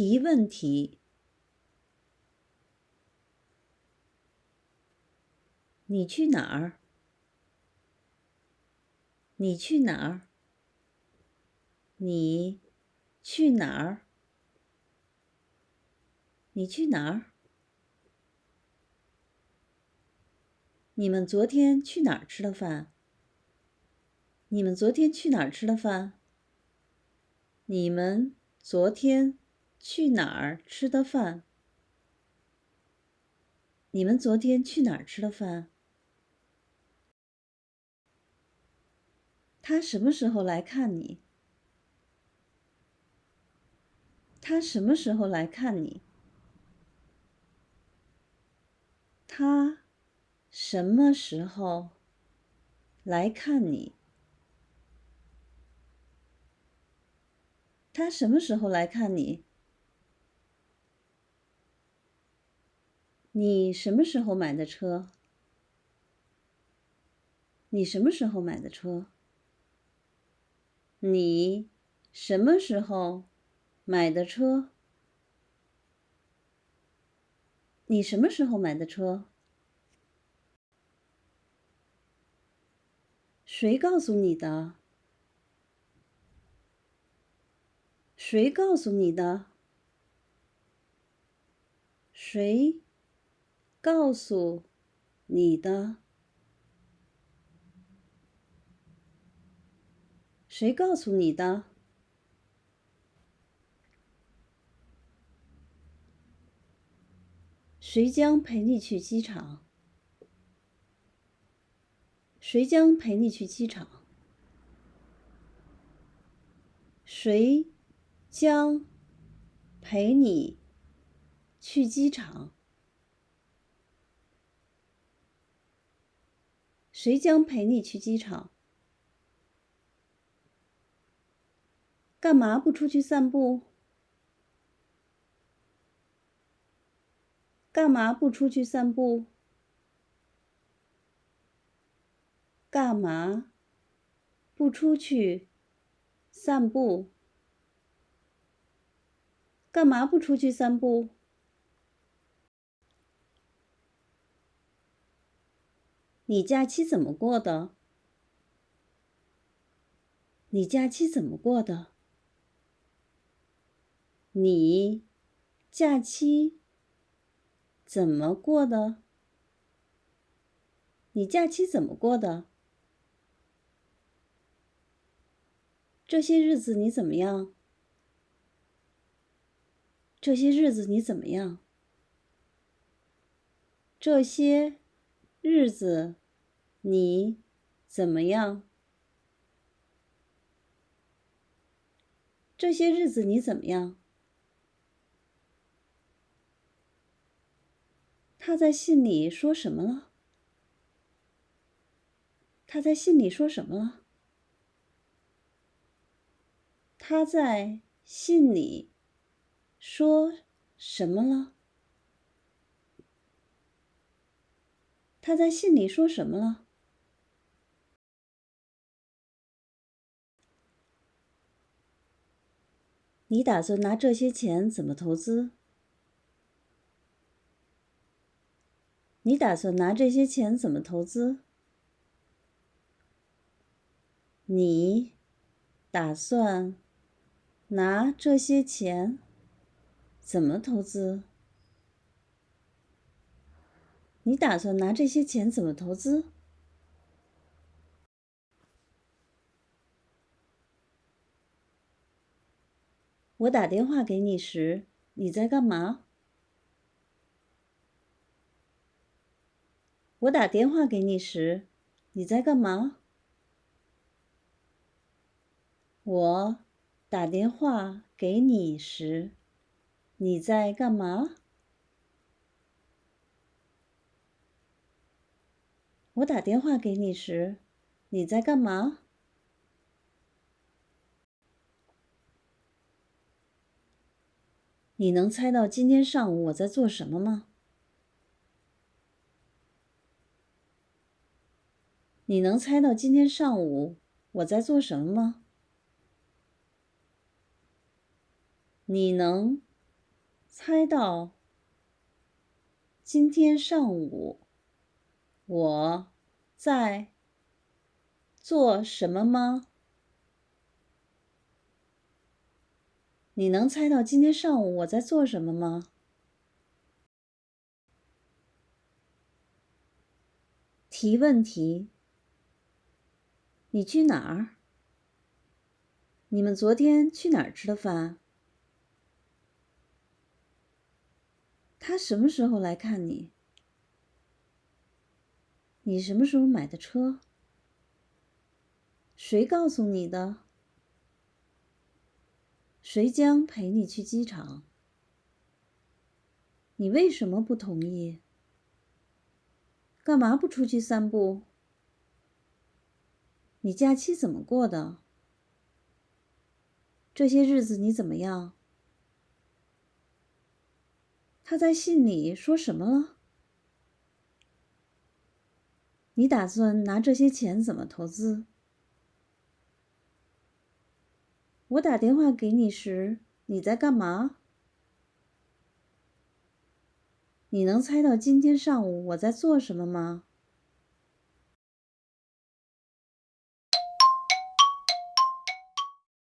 提问题。你去哪儿？你去哪儿？你去哪儿？你去哪儿？你们昨天去哪儿吃的饭？你们昨天去哪儿吃的饭？你们昨天去哪儿吃的饭？你们昨天去哪儿吃的饭？他什么时候来看你？他什么时候来看你？他什么时候来看你？他什么时候来看你？你什么时候买的车？你什么时候买的车？你什么时候买的车？你什么时候买的车？谁告诉你的？谁告诉你的？谁告诉你的？谁告诉你的？谁将陪你去机场？谁将陪你去机场？谁将陪你去机场？谁将陪你去机场？干嘛不出去散步？干嘛不出去散步？干嘛不出去散步？干嘛不出去散步？你假期怎么过的？你假期怎么过的？你假期？怎么过的？你假期怎么过的？这些日子你怎么样？这些日子你怎么样？这些日子你怎么样？这些日子你怎么样？他在信里说什么了？他在信里说什么了？他在信里说什么了？他在信里说什么了？你打算拿这些钱怎么投资？你打算拿这些钱怎么投资？你打算拿这些钱怎么投资？你打算拿这些钱怎么投资？我打电话给你时，你在干嘛？我打电话给你时，你在干嘛？我打电话给你时，你在干嘛？我打电话给你时，你在干嘛？你能猜到今天上午我在做什么吗？你能猜到今天上午我在做什么吗？你能猜到今天上午我在做什么吗？你能猜到今天上午我在做什么吗？提问题：你去哪儿？你们昨天去哪儿吃的饭？他什么时候来看你？你什么时候买的车？谁告诉你的？谁将陪你去机场？你为什么不同意？干嘛不出去散步？你假期怎么过的？这些日子你怎么样？他在信里说什么了？你打算拿这些钱怎么投资？我打电话给你时，你在干嘛？你能猜到今天上午我在做什么吗？